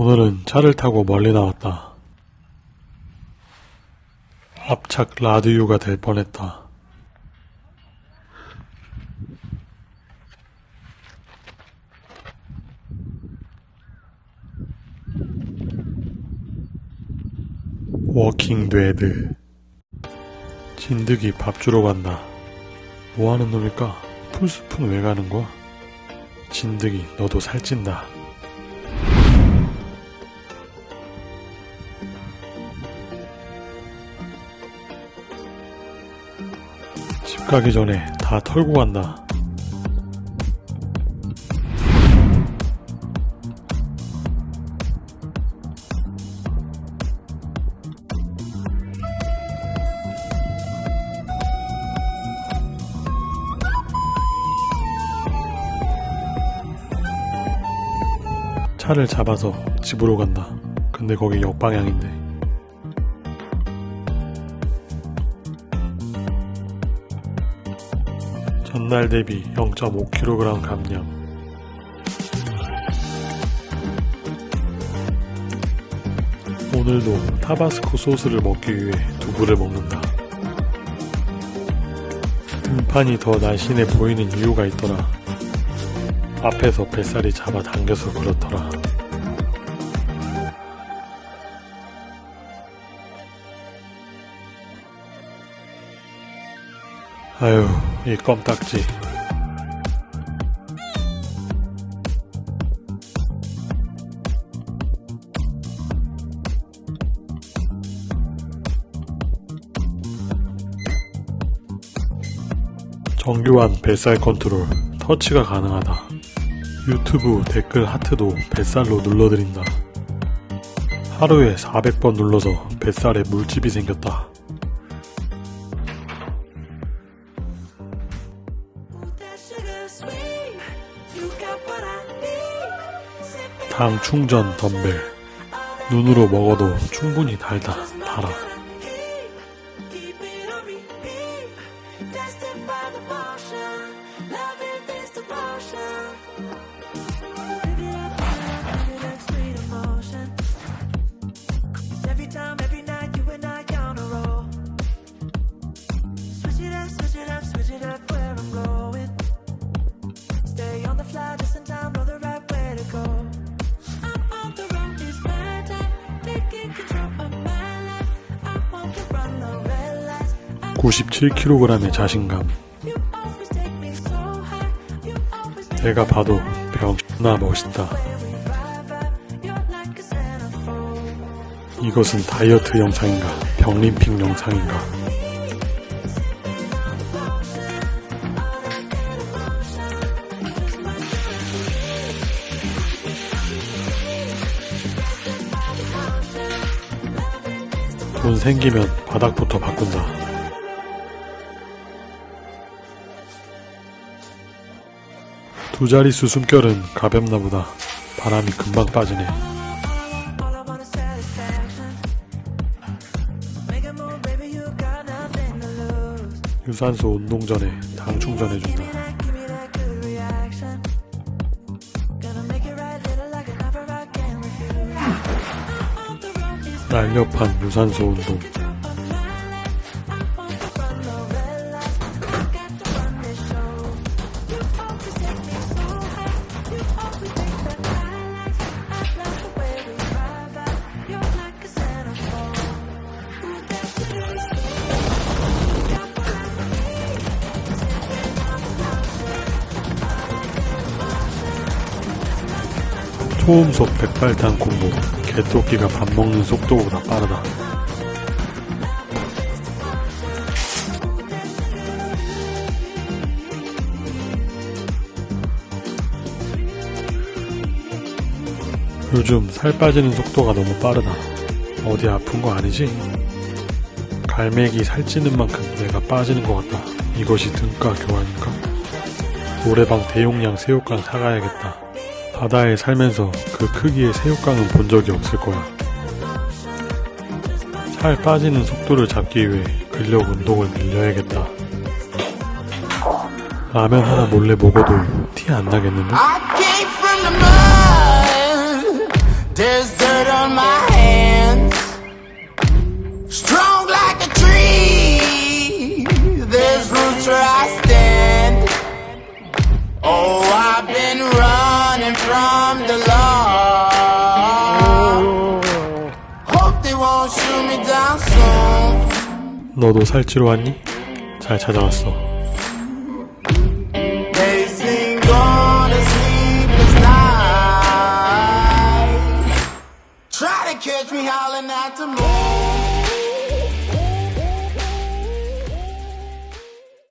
오늘은 차를 타고 멀리 나왔다. 앞착 라디오가 될 뻔했다. 워킹 데드 진드기 밥 주러 간다. 뭐 하는 놈일까? 풀숲은 왜 가는 거야? 진드기 너도 살찐다. 가기 전에 다 털고 간다. 차를 잡아서 집으로 간다. 근데 거기 역방향인데. 전날 대비 0.5kg 감량. 오늘도 타바스코 소스를 먹기 위해 두부를 먹는다. 등판이 더 날씬해 보이는 이유가 있더라. 앞에서 뱃살이 잡아당겨서 그렇더라. 아유, 이 껌딱지. 정교한 뱃살 컨트롤, 터치가 가능하다. 유튜브 댓글 하트도 뱃살로 눌러드린다. 하루에 400번 눌러서 뱃살에 물집이 생겼다. 당 충전 덤벨. 눈으로 먹어도 충분히 달다. 달아. 97kg의 자신감. 내가 봐도 병나 멋있다. 이것은 다이어트 영상인가? 병림핑 영상인가? 돈 생기면 바닥부터 바꾼다. 두 자릿수 숨결은 가볍나 보다. 바람이 금방 빠지네. 유산소 운동 전에 당 충전해준다. 날렵한 유산소 운동. 초음속 백발탄 콤보. 개토끼가 밥 먹는 속도보다 빠르다. 요즘 살 빠지는 속도가 너무 빠르다. 어디 아픈 거 아니지? 갈매기 살찌는 만큼 내가 빠지는 것 같다. 이것이 등가 교환인가? 노래방 대용량 새우깡 사가야겠다. 바다에 살면서 그 크기의 새우깡은 본 적이 없을 거야. 살 빠지는 속도를 잡기 위해 근력 운동을 늘려야겠다. 라면 하나 몰래 먹어도 티 안 나겠는데? There's dirt on my hands. From the law. Hope they won't shoot me down soon. 너도 살찌러 왔니? 잘 찾아왔어. They sing on a sleepless night. Try to catch me howling at the moon.